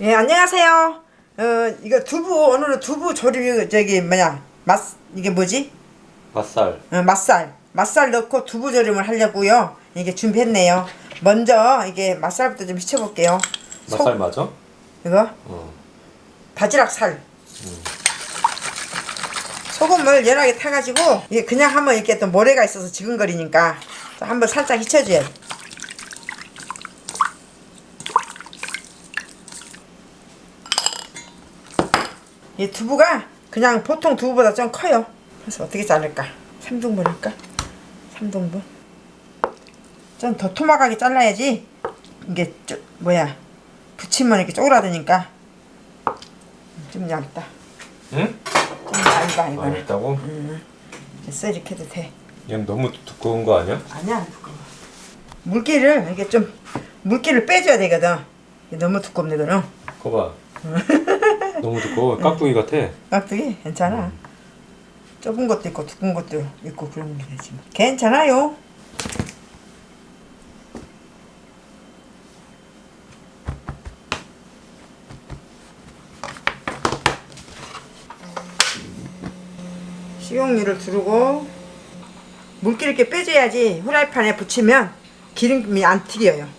예, 안녕하세요. 어, 이거 두부, 오늘은 두부 조림, 저기, 뭐냐, 맛, 이게 뭐지? 맛살 어, 맛살. 맛살 넣고 두부 조림을 하려고요. 이게 준비했네요. 먼저, 이게 맛살부터 좀 휘쳐볼게요. 맛살 맞아? 이거, 어. 바지락 살. 소금을 연하게 타가지고, 이게 그냥 하면 이렇게 또 모래가 있어서 지근거리니까, 또 한번 살짝 휘쳐줘야 돼. 이 두부가 그냥 보통 두부보다 좀 커요. 그래서 어떻게 자를까? 3등분 할까? 3등분. 좀 더 토막하게 잘라야지 이게 쪼, 뭐야 붙이면 이렇게 쪼그라드니까 좀 얇다. 응? 좀 얇아 아 이거는. 있다고? 됐어 이렇게 해도 돼. 얘는 너무 두꺼운 거 아니야? 아니야 안 두꺼워. 물기를 이렇게 좀 물기를 빼줘야 되거든. 이게 너무 두껍네 그는. 거봐 너무 두꺼워 깍두기 같아 깍두기 괜찮아. 좁은 것도 있고 두꺼운 것도 있고 그런 게 되지. 뭐. 괜찮아요. 식용유를 두르고 물기를 이렇게 빼줘야지 후라이팬에 붙이면 기름이 안 튀겨요.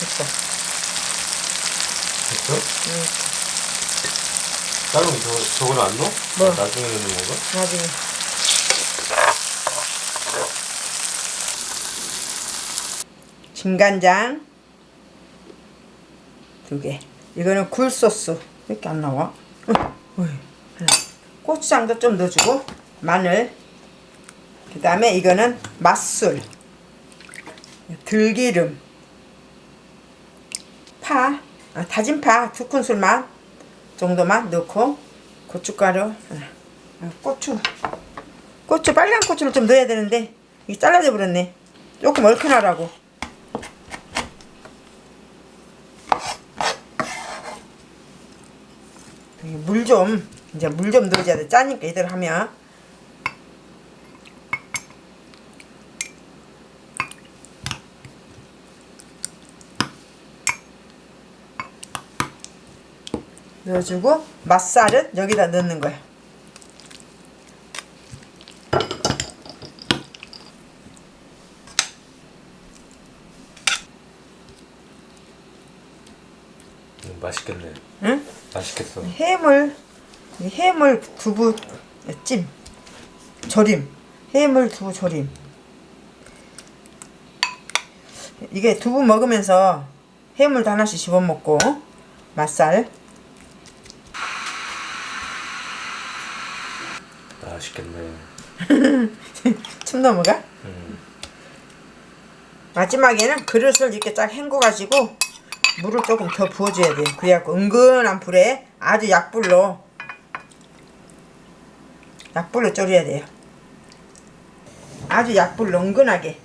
됐어. 됐어? 응 다른 저, 저거는 안 넣어? 뭐? 나중에 넣는 건가? 나중에. 진간장 두 개. 이거는 굴소스. 왜 이렇게 안 나와? 고추장도 좀 넣어주고 마늘. 그 다음에 이거는 맛술. 들기름. 파. 아, 다진 파 두 큰술만 정도만 넣고 고춧가루. 하나. 아, 고추. 고추 빨간 고추를 좀 넣어야 되는데 이게 잘라져 버렸네. 조금 얼큰하라고. 물 좀 이제 물 좀 넣어줘야 돼. 짜니까 이대로 하면. 넣어주고 맛살은 여기다 넣는 거야. 음, 맛있겠네. 응? 맛있겠어. 해물 이 해물 두부 찜 조림 해물 두부 조림 이게 두부 먹으면서 해물도 하나씩 씹어 먹고 맛살 맛있겠네. 침 넘어가? 음. 마지막에는 그릇을 이렇게 쫙 헹궈가지고 물을 조금 더 부어줘야 돼요. 그래갖고 은근한 불에 아주 약불로 약불로 졸여야 돼요. 아주 약불로 은근하게.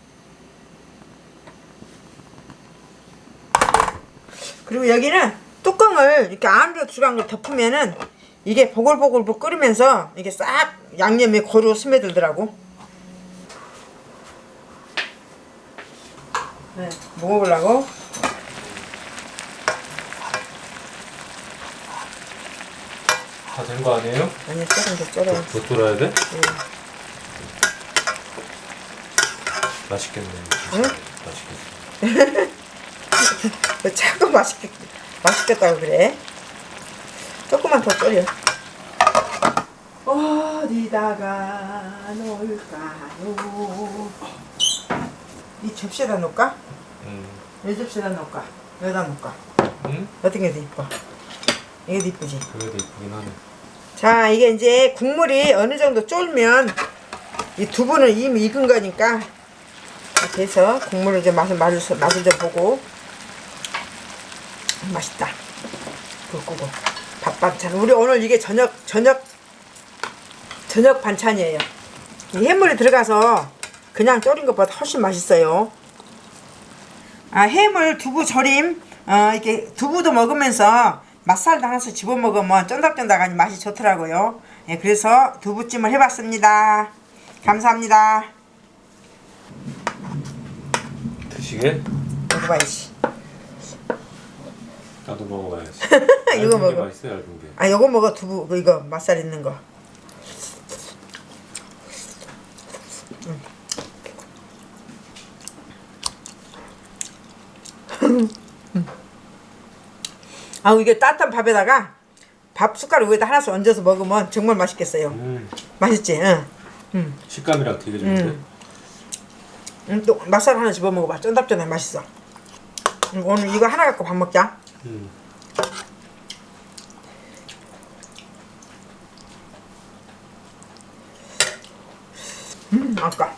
그리고 여기는 뚜껑을 이렇게 안으로 들어간 걸 덮으면은 이게 보글보글 끓으면서 이게 싹 양념이 고루 스며들더라고 네, 먹어보려고 다 된 거 아니에요? 아니 조금 더 졸여 더 졸아야 돼? 맛있겠네 응? 맛있겠어 왜 자꾸 맛있겠, 맛있겠다고 그래? 조금만 더 졸여. 어디다가 놓을까요? 이 접시에다 놓을까? 음. 이 접시에다 놓을까? 여기다 놓을까? 응? 어떤 게 더 이뻐? 이게 더 이쁘지? 그래도 이쁘긴 하네 자, 이게 이제 국물이 어느 정도 쫄면 이 두부는 이미 익은 거니까 이렇게 해서 국물을 좀 맛을, 맛을, 맛을 좀 보고 음, 맛있다. 불 끄고 밥 반찬. 우리 오늘 이게 저녁 저녁 저녁 반찬이에요. 이 해물이 들어가서 그냥 졸인 것보다 훨씬 맛있어요. 아 해물 두부 절임 어, 이렇게 두부도 먹으면서 맛살도 하나씩 집어 먹으면 쫀득쫀득하니 맛이 좋더라고요. 예, 그래서 두부찜을 해봤습니다. 감사합니다. 드시게? 먹어봐야지. 나도 먹어봐야지. 이거 먹어. 맛있어 얇은 게. 아, 요거 먹어 두부 그 이거 맛살 있는 거. 아, 이게 따뜻한 밥에다가 밥 숟가락 위에다 하나씩 얹어서 먹으면 정말 맛있겠어요. 음, 맛있지? 응. 응. 식감이랑 되게 좋은데. 음. 응, 또 맛살 하나 집어 먹어봐. 쫀득쫀득 맛있어. 응, 오늘 이거 하나 갖고 밥 먹자. 음. 음, 아까